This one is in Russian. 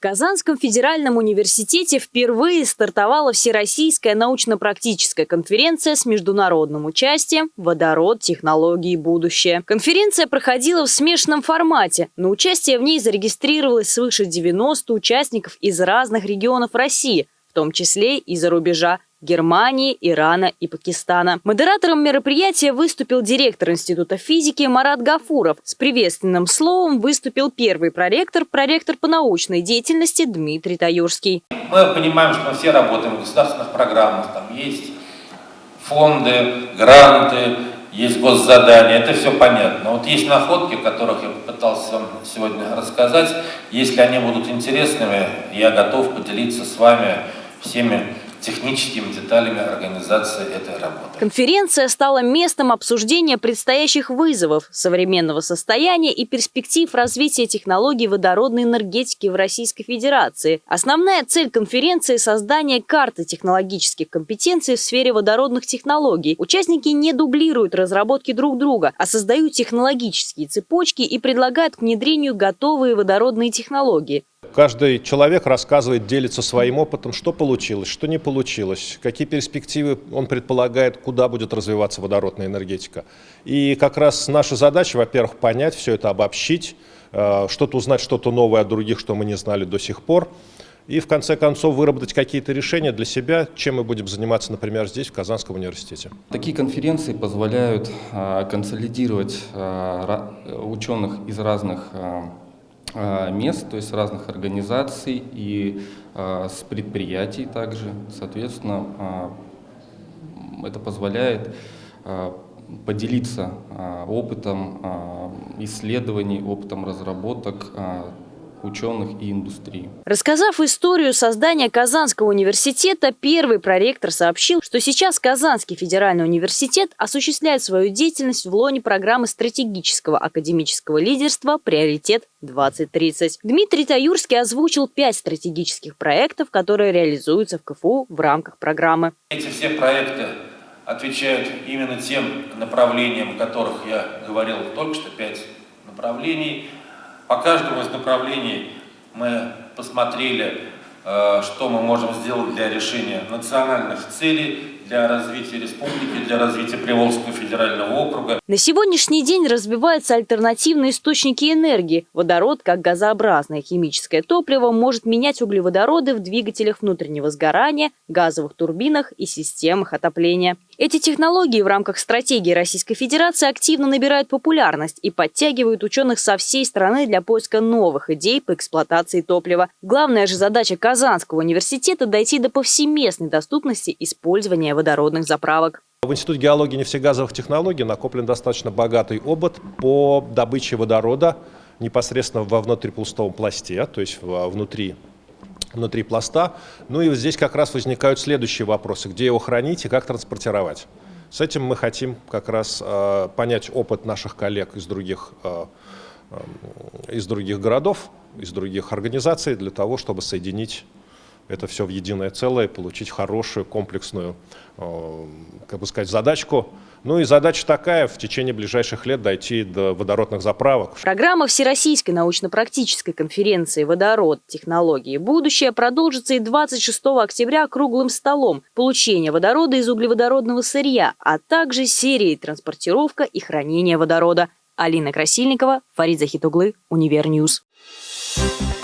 Казанском федеральном университете впервые стартовала Всероссийская научно-практическая конференция с международным участием «Водород. Технологии. Будущее». Конференция проходила в смешанном формате. На участие в ней зарегистрировалось свыше 90 участников из разных регионов России, в том числе и за рубежа Германии, Ирана и Пакистана. Модератором мероприятия выступил директор Института физики Марат Гафуров. С приветственным словом выступил первый проректор, проректор по научной деятельности Дмитрий Таюрский. Мы понимаем, что мы все работаем в государственных программах, там есть фонды, гранты, есть госзадания, это все понятно. Вот есть находки, о которых я попытался вам сегодня рассказать. Если они будут интересными, я готов поделиться с вами всеми техническими деталями организации этой работы. Конференция стала местом обсуждения предстоящих вызовов, современного состояния и перспектив развития технологий водородной энергетики в Российской Федерации. Основная цель конференции – создание карты технологических компетенций в сфере водородных технологий. Участники не дублируют разработки друг друга, а создают технологические цепочки и предлагают к внедрению готовые водородные технологии. Каждый человек рассказывает, делится своим опытом, что получилось, что не получилось, какие перспективы он предполагает, куда будет развиваться водородная энергетика. И как раз наша задача, во-первых, понять все это, обобщить, э, что-то узнать, что-то новое от других, что мы не знали до сих пор. И в конце концов выработать какие-то решения для себя, чем мы будем заниматься, например, здесь, в Казанском университете. Такие конференции позволяют э, консолидировать э, ученых из разных мест, то есть разных организаций и а, с предприятий также. Соответственно, а, это позволяет поделиться опытом исследований, опытом разработок ученых и индустрии. Рассказав историю создания Казанского университета, первый проректор сообщил, что сейчас Казанский федеральный университет осуществляет свою деятельность в лоне программы стратегического академического лидерства «Приоритет 2030». Дмитрий Таюрский озвучил пять стратегических проектов, которые реализуются в КФУ в рамках программы. Эти все проекты отвечают именно тем направлениям, о которых я говорил только что, пять направлений – по каждому из направлений мы посмотрели, э, что мы можем сделать для решения национальных целей, для развития республики, для развития Приволжского федерального округа. На сегодняшний день развиваются альтернативные источники энергии. Водород, как газообразное химическое топливо, может менять углеводороды в двигателях внутреннего сгорания, газовых турбинах и системах отопления. Эти технологии в рамках стратегии Российской Федерации активно набирают популярность и подтягивают ученых со всей страны для поиска новых идей по эксплуатации топлива. Главная же задача Казанского университета – дойти до повсеместной доступности использования водородных заправок. В Институте геологии и нефтегазовых технологий накоплен достаточно богатый опыт по добыче водорода непосредственно во внутрипустовом пласте, то есть внутри, внутри пласта. Ну и здесь как раз возникают следующие вопросы. Где его хранить и как транспортировать? С этим мы хотим как раз э, понять опыт наших коллег из других, э, э, из других городов, из других организаций, для того, чтобы соединить это все в единое целое, получить хорошую комплексную, э, как бы сказать, задачку. Ну и задача такая, в течение ближайших лет дойти до водородных заправок. Программа Всероссийской научно-практической конференции «Водород. Технологии. Будущее» продолжится и 26 октября круглым столом «Получение водорода из углеводородного сырья», а также серией «Транспортировка и хранение водорода». Алина Красильникова, Фарид Захитуглы, Univer News. Thank you